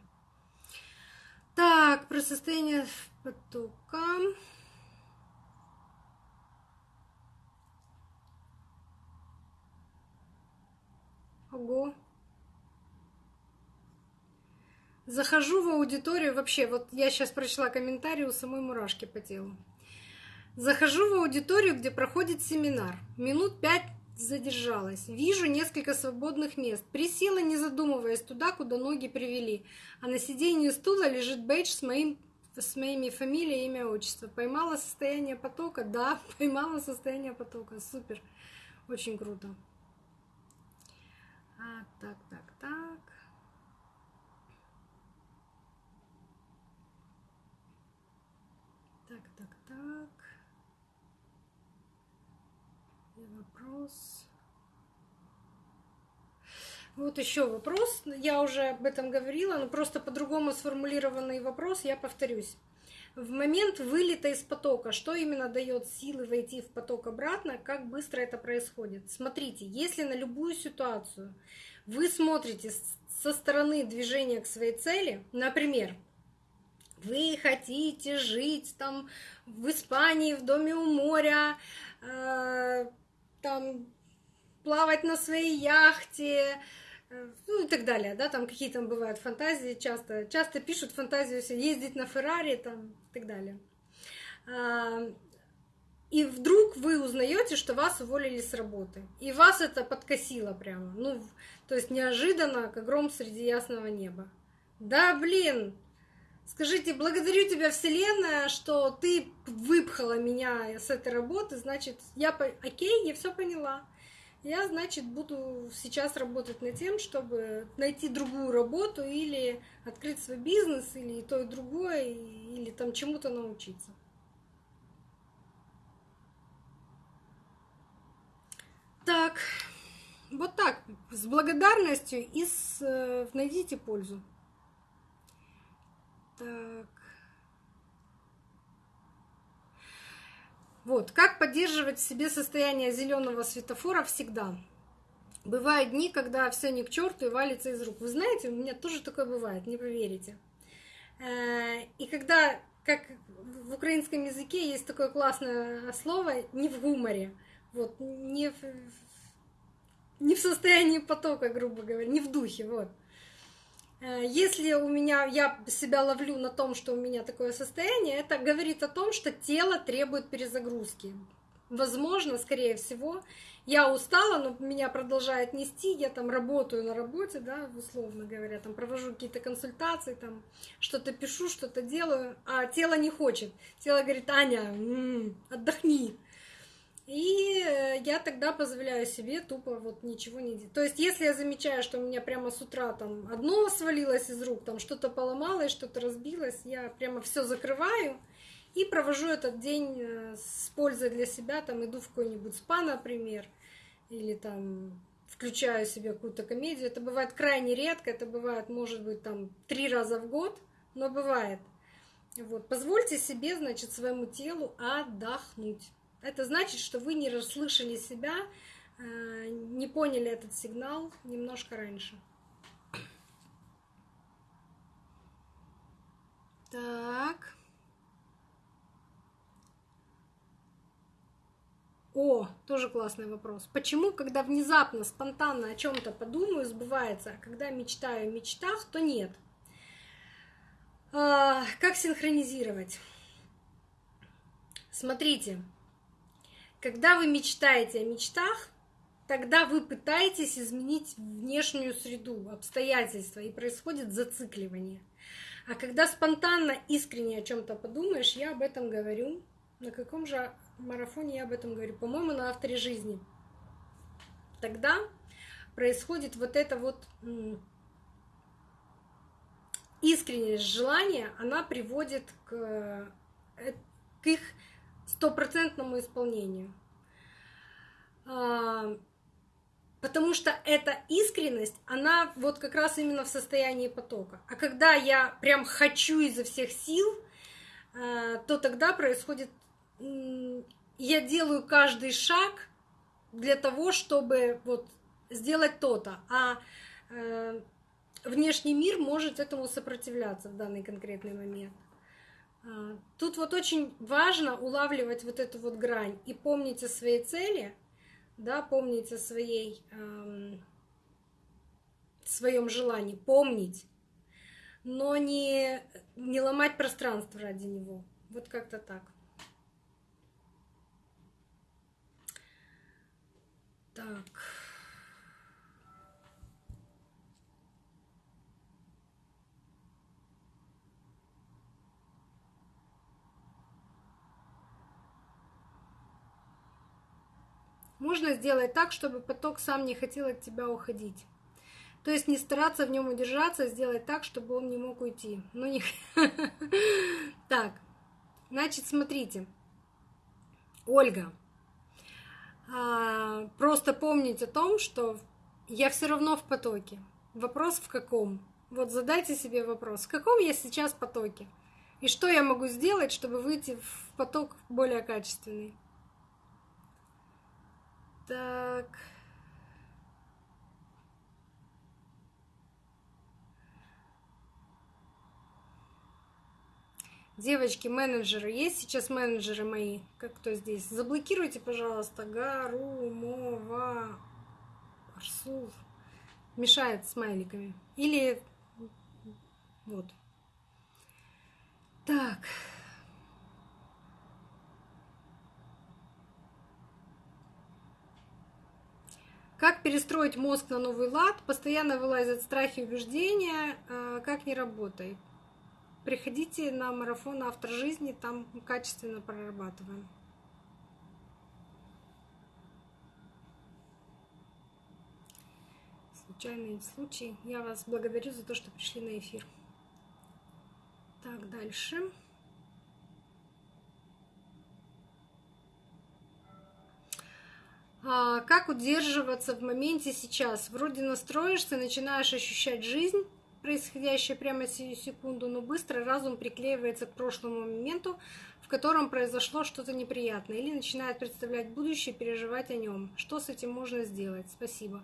Так, про состояние потока. Ого. Захожу в аудиторию, вообще, вот я сейчас прочла комментарий у самой мурашки по телу. Захожу в аудиторию, где проходит семинар. Минут пять задержалась. Вижу несколько свободных мест. Присела, не задумываясь, туда, куда ноги привели. А на сиденье стула лежит бейдж с моим с моими фамилией, имя, отчество. Поймала состояние потока? Да, поймала состояние потока. Супер. Очень круто. А, так, так, так так, так. И вопрос. Вот еще вопрос. Я уже об этом говорила, но просто по-другому сформулированный вопрос, я повторюсь в момент вылета из потока, что именно дает силы войти в поток обратно, как быстро это происходит. Смотрите, если на любую ситуацию вы смотрите со стороны движения к своей цели, например, вы хотите жить там в Испании, в доме у моря, э, там плавать на своей яхте, Э, ну и так далее, да, там какие там бывают фантазии, часто, часто пишут фантазию ездить на Феррари, там и так далее. А, и вдруг вы узнаете, что вас уволили с работы. И вас это подкосило прямо. Ну, то есть неожиданно, как гром среди ясного неба. Да, блин, скажите, благодарю тебя, Вселенная, что ты выпхала меня с этой работы, значит, я, окей, я все поняла. Я, значит, буду сейчас работать над тем, чтобы найти другую работу или открыть свой бизнес, или то, и другое, или там чему-то научиться. Так, вот так, с благодарностью и с, э, найдите пользу. Так. Вот, как поддерживать в себе состояние зеленого светофора всегда? Бывают дни, когда все не к черту и валится из рук. Вы знаете, у меня тоже такое бывает, не поверите. Э, и когда, как в украинском языке есть такое классное слово, не в гуморе, вот, не в, не в состоянии потока, грубо говоря, не в духе, вот. Э, если у меня, я себя ловлю на том, что у меня такое состояние, это говорит о том, что тело требует перезагрузки. Возможно, скорее всего, я устала, но меня продолжает нести, я там работаю на работе, да, условно говоря, там провожу какие-то консультации, там что-то пишу, что-то делаю, а тело не хочет. Тело говорит, Аня, м-м, отдохни, и э, я тогда позволяю себе тупо вот ничего не делать. То есть, если я замечаю, что у меня прямо с утра там одно свалилось из рук, там что-то поломалось, что-то разбилось, я прямо все закрываю и провожу этот день э, с пользой для себя, там иду в какой-нибудь спа, например, или там включаю себе какую-то комедию. Это бывает крайне редко, это бывает, может быть, там три раза в год, но бывает. Вот, позвольте себе, значит, своему телу отдохнуть. Это значит, что вы не расслышали себя э, не поняли этот сигнал немножко раньше. Так. О, тоже классный вопрос. Почему, когда внезапно, спонтанно о чем-то подумаю, сбывается, а когда мечтаю о мечтах, то нет? А, как синхронизировать? Смотрите, когда вы мечтаете о мечтах, тогда вы пытаетесь изменить внешнюю среду, обстоятельства, и происходит зацикливание. А когда спонтанно, искренне о чем-то подумаешь, я об этом говорю. На каком же марафоне я об этом говорю? По-моему, на авторе жизни. Тогда происходит вот это вот искреннее желание, она приводит к, э, их стопроцентному исполнению. А, потому что эта искренность, она вот как раз именно в состоянии потока. А когда я прям хочу изо всех сил, а, то тогда происходит... Я делаю каждый шаг для того, чтобы вот сделать то-то. А э, внешний мир может этому сопротивляться в данный конкретный момент. Тут вот очень важно улавливать вот эту вот грань и помнить о своей цели, да, помнить о своей, эм, своем желании, помнить, но не, не ломать пространство ради него. Вот как-то так. Так. Можно сделать так, чтобы поток сам не хотел от тебя уходить. То есть не стараться в нем удержаться, а сделать так, чтобы он не мог уйти. Ну не... Так, значит, смотрите. Ольга, а, просто помнить о том, что я все равно в потоке. Вопрос в каком? Вот задайте себе вопрос, в каком я сейчас потоке? И что я могу сделать, чтобы выйти в поток более качественный? Так. Девочки, менеджеры, есть сейчас менеджеры мои? Как кто здесь? Заблокируйте, пожалуйста, Гарумова Арсул. Мешает смайликами. Или вот. Так. Как перестроить мозг на новый лад? Постоянно вылазят страхи и убеждения. А, как не работает? Приходите на марафон «Автор жизни», там качественно прорабатываем. Случайный случай. Я вас благодарю за то, что пришли на эфир. Так, дальше. Дальше. Как удерживаться в моменте сейчас? Вроде настроишься, начинаешь ощущать жизнь, происходящее прямо сию секунду, но быстро разум приклеивается к прошлому моменту, в котором произошло что-то неприятное, или начинает представлять будущее, переживать о нем. Что с этим можно сделать? Спасибо.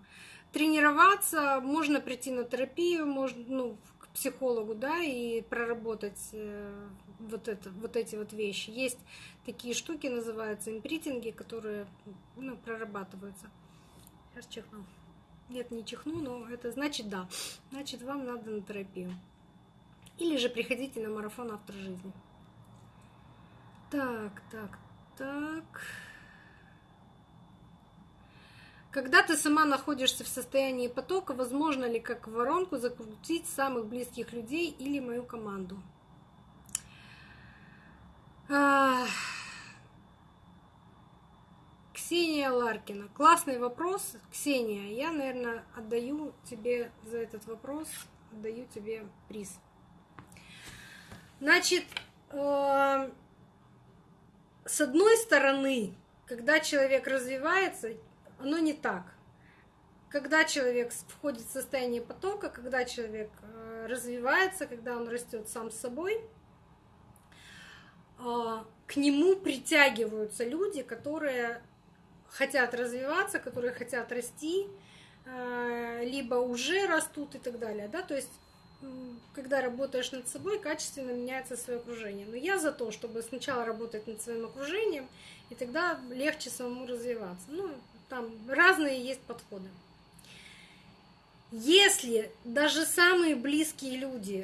Тренироваться, можно прийти на терапию, можно, ну, психологу, да, и проработать э, вот, это, вот эти вот вещи. Есть такие штуки, называются импритинги, которые ну, прорабатываются. Сейчас чихну. Нет, не чихну, но это значит да. Значит, вам надо на терапию. Или же приходите на марафон автор жизни. Так, так, так. Когда ты сама находишься в состоянии потока, возможно ли как воронку закрутить самых близких людей или мою команду? Ксения Ларкина. Классный вопрос, Ксения. Я, наверное, отдаю тебе за этот вопрос, отдаю тебе приз. Значит, э, с одной стороны, когда человек развивается, оно не так. Когда человек входит в состояние потока, когда человек э, развивается, когда он растет сам с собой – а, к нему притягиваются люди, которые хотят развиваться, которые хотят расти, э, либо уже растут и так далее, да, то есть когда работаешь над собой, качественно меняется свое окружение. Но я за то, чтобы сначала работать над своим окружением, и тогда легче самому развиваться. Ну, там разные есть подходы. Если даже самые близкие люди